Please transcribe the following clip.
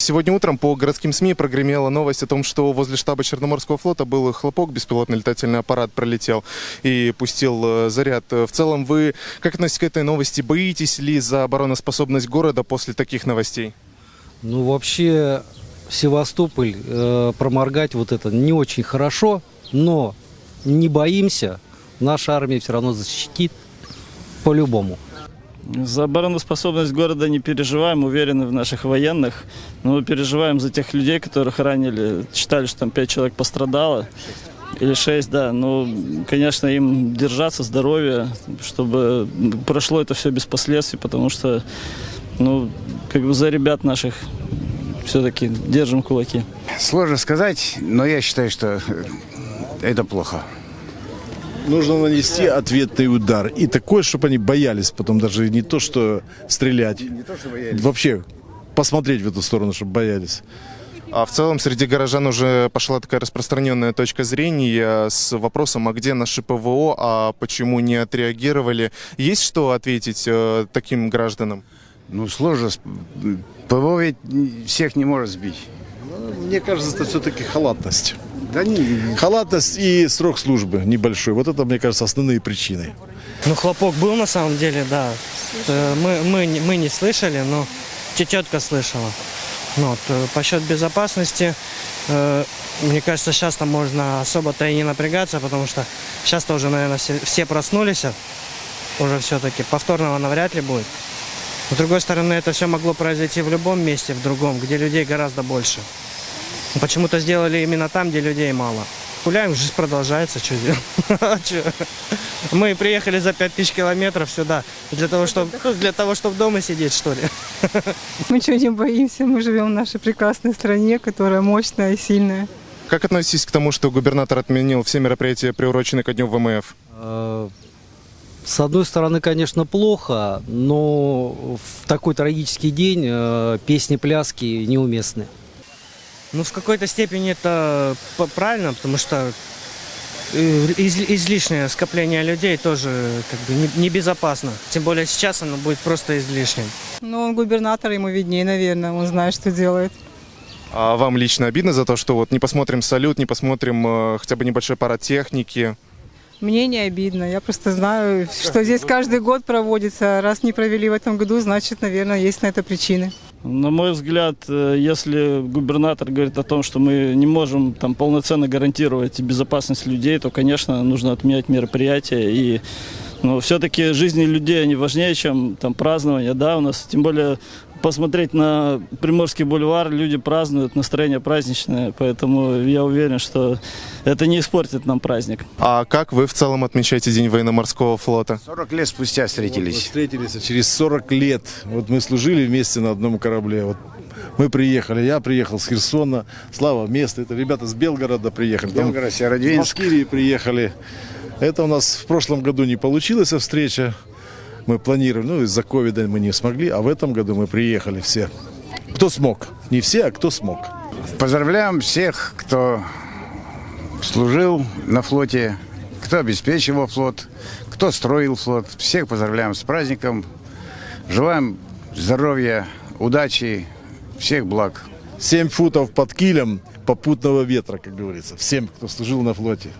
Сегодня утром по городским СМИ прогремела новость о том, что возле штаба Черноморского флота был хлопок, беспилотный летательный аппарат пролетел и пустил э, заряд. В целом, вы как относитесь к этой новости? Боитесь ли за обороноспособность города после таких новостей? Ну, вообще, Севастополь э, проморгать вот это не очень хорошо, но не боимся. Наша армия все равно защитит по-любому. За обороноспособность города не переживаем, уверены в наших военных. Но мы переживаем за тех людей, которых ранили. Считали, что там пять человек пострадало. Или шесть, да. Но, конечно, им держаться, здоровье, чтобы прошло это все без последствий, потому что, ну, как бы за ребят наших все-таки держим кулаки. Сложно сказать, но я считаю, что это плохо. Нужно нанести ответный удар. И такой, чтобы они боялись потом даже не то, что стрелять. Не то, что боялись. Вообще посмотреть в эту сторону, чтобы боялись. А в целом среди горожан уже пошла такая распространенная точка зрения с вопросом, а где наши ПВО, а почему не отреагировали? Есть что ответить э, таким гражданам? Ну, сложно. ПВО ведь всех не может сбить. Мне кажется, это все-таки халатность. Да не, Халатность и срок службы небольшой. Вот это, мне кажется, основные причины. Ну, хлопок был на самом деле, да. Э, Мы, мы, не- мы не слышали, но тететка слышала. Ну, вот, э, по счет безопасности, э, мне кажется, сейчас там можно особо-то и не напрягаться, потому что сейчас тоже, наверное, все, все проснулись уже все-таки. Повторного навряд ли будет. С другой стороны, это все могло произойти в любом месте, в другом, где людей гораздо больше. Но Почему-то сделали именно там, где людей мало. Гуляем, жизнь продолжается, что делать? Мы приехали за 5000 километров сюда для того, чтобы для того, чтобы дома сидеть, что ли. Мы ничего не боимся, мы живем в нашей прекрасной стране, которая мощная и сильная. Как относитесь к тому, что губернатор отменил все мероприятия, приуроченные ко дню ВМФ? Э, С одной стороны, конечно, плохо, но в такой трагический день э, песни-пляски неуместны. Ну, в какой-то степени это п- правильно, потому что э, из- излишнее скопление людей тоже как бы не- небезопасно. Тем более сейчас оно будет просто излишним. Но он губернатор, ему виднее, наверное, он знает, что делает. А вам лично обидно за то, что вот не посмотрим салют, не посмотрим э, хотя бы небольшой парад техники? Мне не обидно, я просто знаю, что здесь каждый год проводится. Раз не провели в этом году, значит, наверное, есть на это причины. На мой взгляд, э, если губернатор говорит о том, что мы не можем там полноценно гарантировать безопасность людей, то, конечно, нужно отменять мероприятия. И ну, все-таки жизни людей, они важнее, чем там празднование. Да, у нас, тем более, посмотреть на Приморский бульвар, люди празднуют, настроение праздничное. Поэтому я уверен, что это не испортит нам праздник. А как вы в целом отмечаете День военно-морского флота? 40 лет спустя Вот встретились. встретились а через 40 лет. Вот мы служили вместе на одном корабле. Вот мы приехали, я приехал с Херсона, Слава место. Это ребята с Белгорода приехали. Там Белгород, С Северодвинск. Башкирии приехали. Это у нас в прошлом году не получилась встреча. Мы планировали, ну из-за ковида мы не смогли, а в этом году мы приехали все. Кто смог? Не все, а кто смог. Поздравляем всех, кто служил на флоте, кто обеспечивал флот, кто строил флот. Всех поздравляем с праздником. Желаем здоровья, удачи, всех благ. Семь футов под килем попутного ветра, как говорится. Всем, кто служил на флоте.